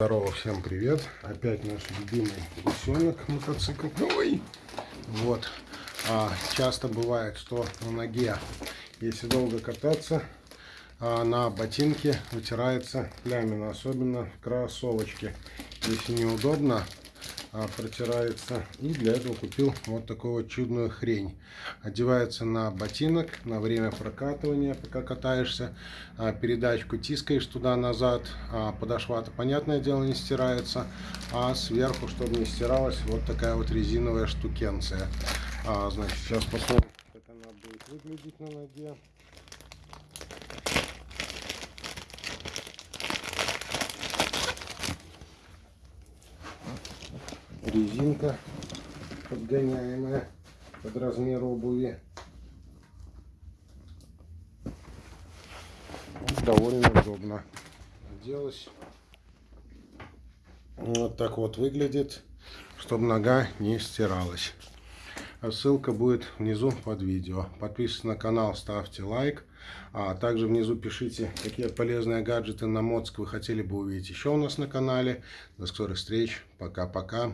Здорово, всем привет! Опять наш любимый гусенок мотоцикл. Ой! Вот. А, часто бывает, что на ноге, если долго кататься, а, на ботинке вытирается плямина, особенно в кроссовочке. Если неудобно, протирается. И для этого купил вот такую вот чудную хрень. Одевается на ботинок на время прокатывания, пока катаешься. А, передачку тискаешь туда-назад. А, подошва-то, понятное дело, не стирается. А сверху, чтобы не стиралась, вот такая вот резиновая штукенция. Значит, сейчас посмотрим, как она будет выглядеть на ноге. Резинка подгоняемая под размер обуви. Довольно удобно. Оделась. Вот так вот выглядит, чтобы нога не стиралась. А ссылка будет внизу под видео. Подписывайтесь на канал, ставьте лайк. А также внизу пишите, какие полезные гаджеты на Моцк вы хотели бы увидеть еще у нас на канале. До скорых встреч. Пока-пока.